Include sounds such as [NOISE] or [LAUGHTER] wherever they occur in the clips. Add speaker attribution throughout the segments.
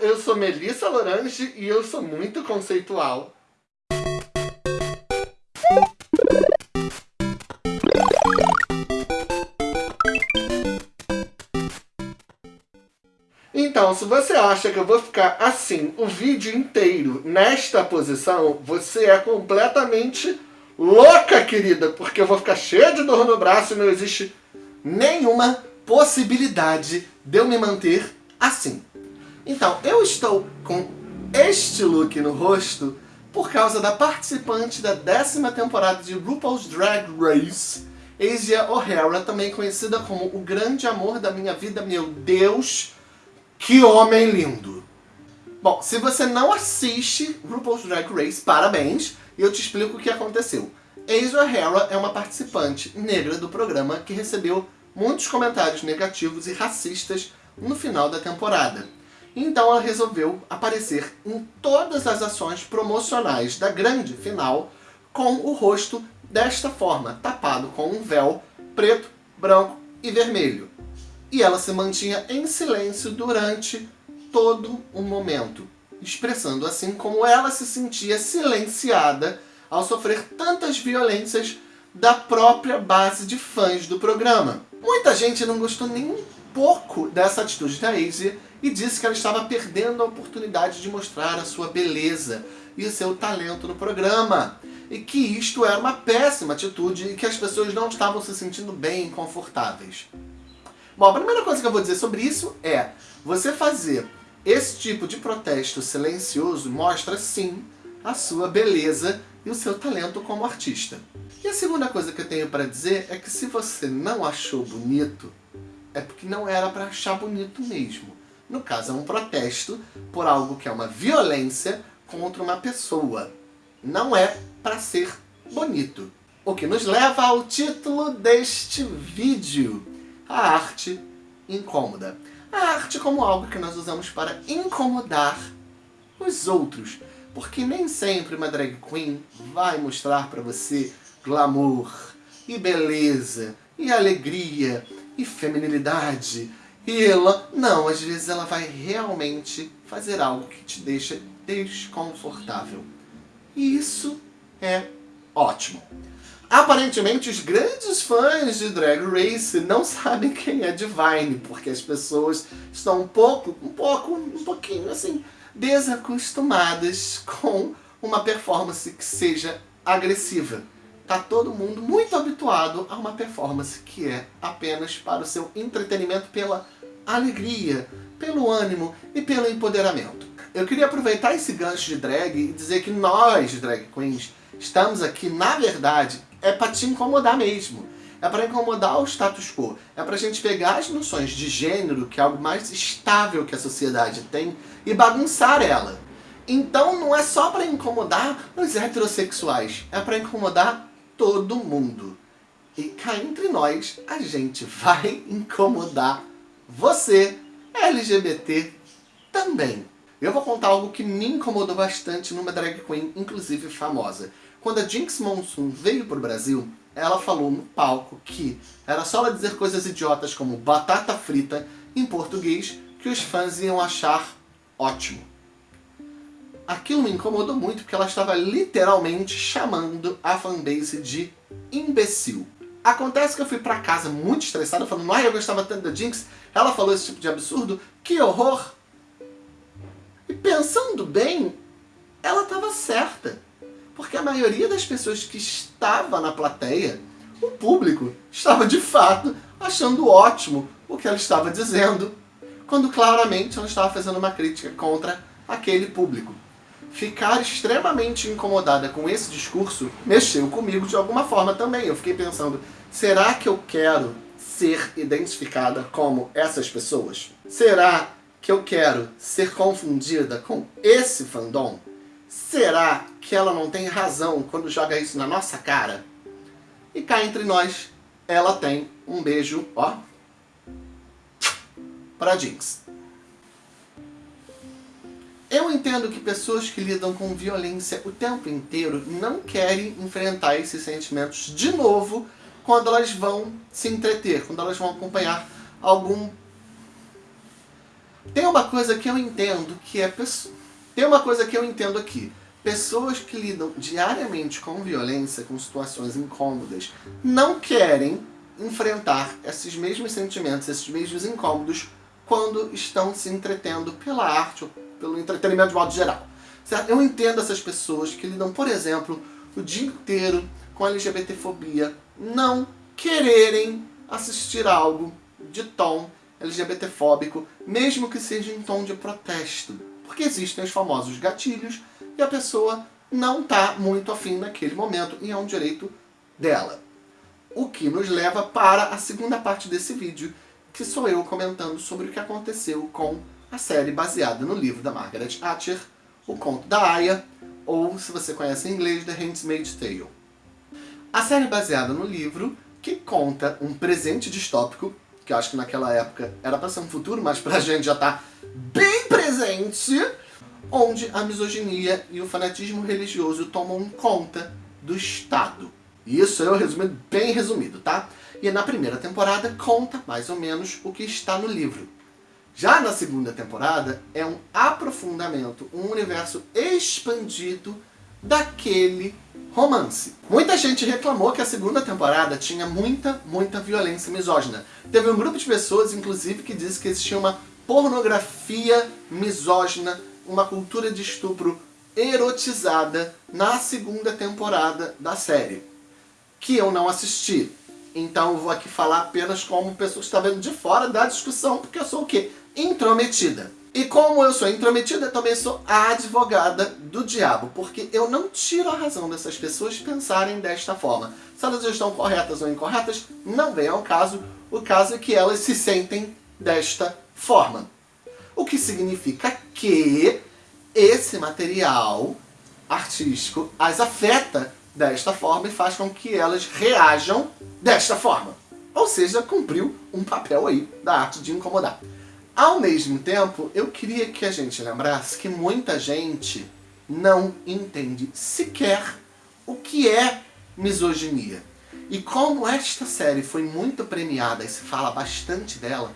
Speaker 1: eu sou Melissa Lorange e eu sou muito conceitual. Então, se você acha que eu vou ficar assim o vídeo inteiro nesta posição, você é completamente louca, querida, porque eu vou ficar cheia de dor no braço e não existe nenhuma possibilidade de eu me manter assim. Então, eu estou com este look no rosto por causa da participante da décima temporada de RuPaul's Drag Race, Asia O'Hara, também conhecida como o grande amor da minha vida. Meu Deus, que homem lindo! Bom, se você não assiste RuPaul's Drag Race, parabéns, e eu te explico o que aconteceu. Asia O'Hara é uma participante negra do programa que recebeu muitos comentários negativos e racistas no final da temporada. Então ela resolveu aparecer em todas as ações promocionais da grande final com o rosto desta forma, tapado com um véu preto, branco e vermelho. E ela se mantinha em silêncio durante todo o momento, expressando assim como ela se sentia silenciada ao sofrer tantas violências da própria base de fãs do programa. Muita gente não gostou nem um pouco dessa atitude da Asia e disse que ela estava perdendo a oportunidade de mostrar a sua beleza e o seu talento no programa. E que isto era uma péssima atitude e que as pessoas não estavam se sentindo bem e confortáveis. Bom, a primeira coisa que eu vou dizer sobre isso é você fazer esse tipo de protesto silencioso mostra sim a sua beleza e o seu talento como artista. E a segunda coisa que eu tenho para dizer é que se você não achou bonito, é porque não era para achar bonito mesmo. No caso, é um protesto por algo que é uma violência contra uma pessoa. Não é para ser bonito. O que nos leva ao título deste vídeo. A arte incômoda. A arte como algo que nós usamos para incomodar os outros. Porque nem sempre uma drag queen vai mostrar para você glamour, e beleza, e alegria, e feminilidade, e ela, não, às vezes ela vai realmente fazer algo que te deixa desconfortável. E isso é ótimo. Aparentemente, os grandes fãs de Drag Race não sabem quem é Divine, porque as pessoas estão um pouco, um pouco, um pouquinho assim, desacostumadas com uma performance que seja agressiva. Tá todo mundo muito habituado a uma performance que é apenas para o seu entretenimento pela alegria, pelo ânimo e pelo empoderamento. Eu queria aproveitar esse gancho de drag e dizer que nós, drag queens, estamos aqui, na verdade, é para te incomodar mesmo. É para incomodar o status quo. É para a gente pegar as noções de gênero, que é algo mais estável que a sociedade tem, e bagunçar ela. Então não é só para incomodar os heterossexuais, é para incomodar todo mundo. E cá entre nós, a gente vai incomodar você, LGBT, também. Eu vou contar algo que me incomodou bastante numa drag queen, inclusive famosa. Quando a Jinx Monsoon veio para o Brasil, ela falou no palco que era só ela dizer coisas idiotas como batata frita em português que os fãs iam achar ótimo. Aquilo me incomodou muito porque ela estava literalmente chamando a fanbase de imbecil. Acontece que eu fui pra casa muito estressado, falando, ai, eu gostava tanto da Jinx, ela falou esse tipo de absurdo, que horror! E pensando bem, ela estava certa. Porque a maioria das pessoas que estava na plateia, o público, estava de fato achando ótimo o que ela estava dizendo, quando claramente ela estava fazendo uma crítica contra aquele público. Ficar extremamente incomodada com esse discurso mexeu comigo de alguma forma também. Eu fiquei pensando, será que eu quero ser identificada como essas pessoas? Será que eu quero ser confundida com esse fandom? Será que ela não tem razão quando joga isso na nossa cara? E cá entre nós, ela tem um beijo, ó, pra Jinx. Eu entendo que pessoas que lidam com violência o tempo inteiro não querem enfrentar esses sentimentos de novo quando elas vão se entreter, quando elas vão acompanhar algum Tem uma coisa que eu entendo que é... Tem uma coisa que eu entendo aqui. Pessoas que lidam diariamente com violência, com situações incômodas, não querem enfrentar esses mesmos sentimentos, esses mesmos incômodos, quando estão se entretendo pela arte pelo entretenimento de modo geral. Certo? Eu entendo essas pessoas que lidam, por exemplo, o dia inteiro com LGBTfobia, não quererem assistir algo de tom LGBTfóbico, mesmo que seja em tom de protesto. Porque existem os famosos gatilhos e a pessoa não está muito afim naquele momento e é um direito dela. O que nos leva para a segunda parte desse vídeo, que sou eu comentando sobre o que aconteceu com a série baseada no livro da Margaret Atwood, O Conto da Aya, ou, se você conhece em inglês, The Handmaid's Tale. A série baseada no livro, que conta um presente distópico, que eu acho que naquela época era para ser um futuro, mas pra [LAUGHS] gente já tá bem presente, onde a misoginia e o fanatismo religioso tomam conta do Estado. Isso eu resumido, bem resumido, tá? E na primeira temporada conta mais ou menos o que está no livro. Já na segunda temporada é um aprofundamento, um universo expandido daquele romance. Muita gente reclamou que a segunda temporada tinha muita, muita violência misógina. Teve um grupo de pessoas, inclusive, que disse que existia uma pornografia misógina, uma cultura de estupro erotizada na segunda temporada da série, que eu não assisti. Então eu vou aqui falar apenas como pessoa que está vendo de fora da discussão, porque eu sou o quê? Intrometida. E como eu sou intrometida, eu também sou a advogada do diabo, porque eu não tiro a razão dessas pessoas pensarem desta forma. Se elas estão corretas ou incorretas, não vem ao caso. O caso é que elas se sentem desta forma. O que significa que esse material artístico as afeta desta forma e faz com que elas reajam desta forma. Ou seja, cumpriu um papel aí da arte de incomodar. Ao mesmo tempo, eu queria que a gente lembrasse que muita gente não entende sequer o que é misoginia. E como esta série foi muito premiada e se fala bastante dela,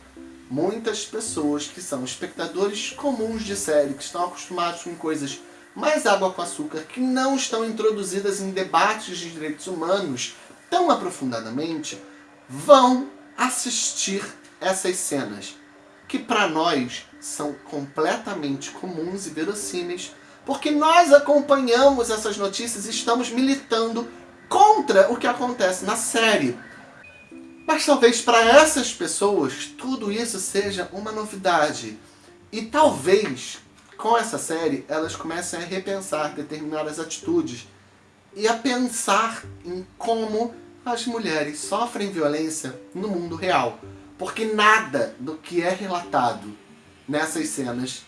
Speaker 1: muitas pessoas que são espectadores comuns de série, que estão acostumados com coisas mais água com açúcar, que não estão introduzidas em debates de direitos humanos tão aprofundadamente, vão assistir essas cenas que para nós são completamente comuns e verossímeis, porque nós acompanhamos essas notícias e estamos militando contra o que acontece na série. Mas talvez para essas pessoas tudo isso seja uma novidade. E talvez com essa série elas comecem a repensar determinadas atitudes e a pensar em como as mulheres sofrem violência no mundo real. Porque nada do que é relatado nessas cenas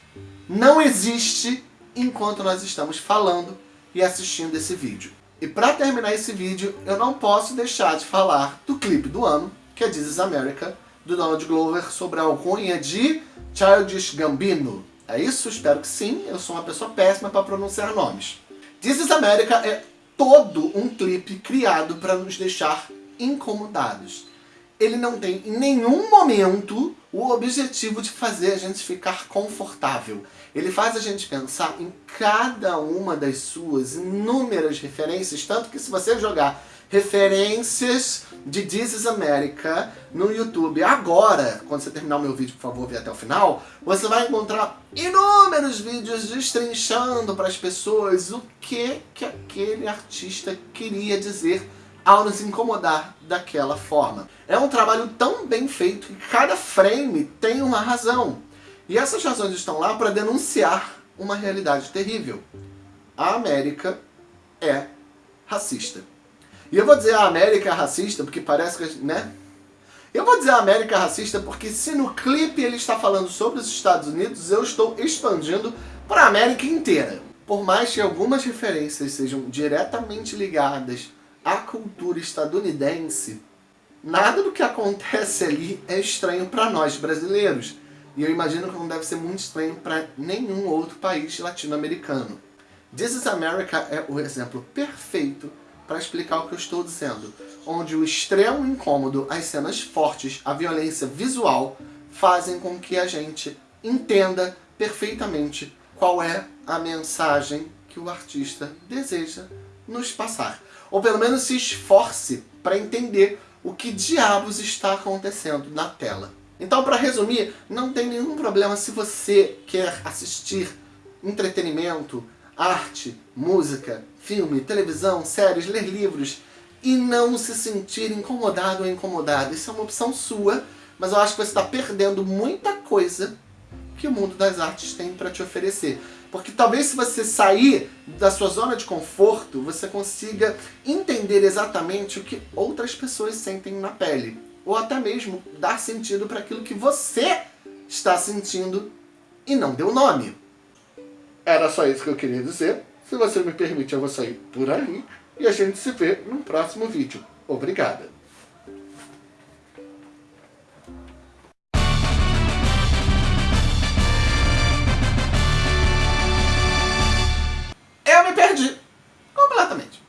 Speaker 1: não existe enquanto nós estamos falando e assistindo esse vídeo. E para terminar esse vídeo, eu não posso deixar de falar do clipe do ano, que é This is America, do Donald Glover, sobre a alcunha de Childish Gambino. É isso? Espero que sim. Eu sou uma pessoa péssima para pronunciar nomes. This is America é todo um clipe criado para nos deixar incomodados ele não tem em nenhum momento o objetivo de fazer a gente ficar confortável. Ele faz a gente pensar em cada uma das suas inúmeras referências, tanto que se você jogar referências de This is America no YouTube agora, quando você terminar o meu vídeo, por favor, ver até o final, você vai encontrar inúmeros vídeos destrinchando para as pessoas o que, que aquele artista queria dizer ao nos incomodar daquela forma. É um trabalho tão bem feito que cada frame tem uma razão. E essas razões estão lá para denunciar uma realidade terrível. A América é racista. E eu vou dizer a América racista porque parece que, né? Eu vou dizer a América racista porque se no clipe ele está falando sobre os Estados Unidos, eu estou expandindo para a América inteira. Por mais que algumas referências sejam diretamente ligadas a cultura estadunidense, nada do que acontece ali é estranho para nós brasileiros. E eu imagino que não deve ser muito estranho para nenhum outro país latino-americano. This is America é o exemplo perfeito para explicar o que eu estou dizendo, onde o extremo incômodo, as cenas fortes, a violência visual fazem com que a gente entenda perfeitamente qual é a mensagem que o artista deseja nos passar. Ou pelo menos se esforce para entender o que diabos está acontecendo na tela. Então, para resumir, não tem nenhum problema se você quer assistir entretenimento, arte, música, filme, televisão, séries, ler livros e não se sentir incomodado ou incomodada. Isso é uma opção sua, mas eu acho que você está perdendo muita coisa que o mundo das artes tem para te oferecer. Porque talvez se você sair da sua zona de conforto, você consiga entender exatamente o que outras pessoas sentem na pele. Ou até mesmo dar sentido para aquilo que você está sentindo e não deu nome. Era só isso que eu queria dizer. Se você me permite, eu vou sair por ali e a gente se vê no próximo vídeo. Obrigada! Eu me perdi. Completamente.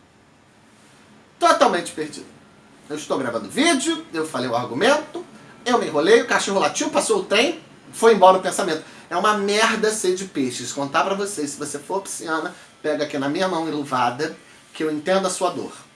Speaker 1: Totalmente perdido. Eu estou gravando vídeo, eu falei o argumento, eu me enrolei, o cachorro latiu, passou o trem, foi embora o pensamento. É uma merda ser de peixes. Contar pra vocês, se você for pisciana, pega aqui na minha mão iluvada, que eu entendo a sua dor.